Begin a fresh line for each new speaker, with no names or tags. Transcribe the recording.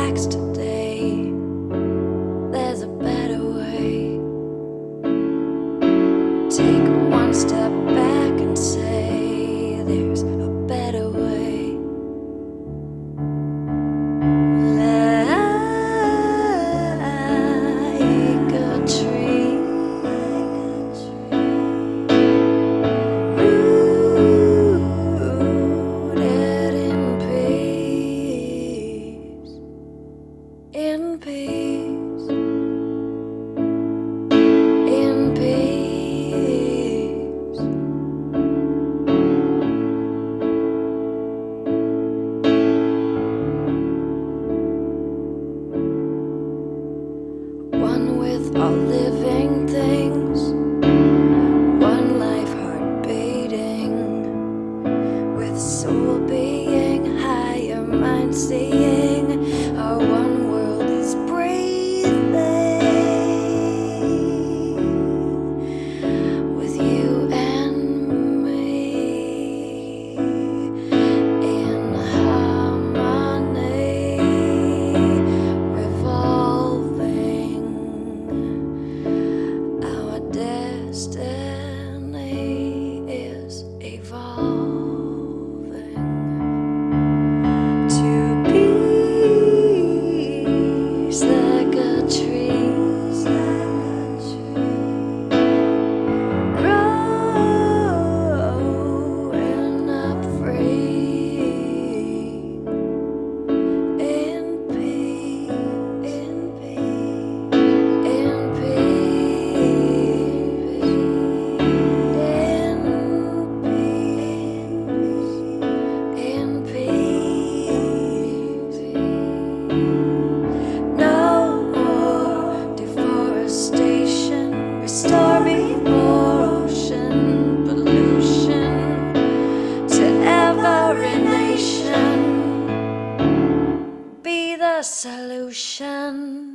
relaxed. in peace. In peace. One with all living things. One life heart beating. With soul being higher, mind seeing. solution.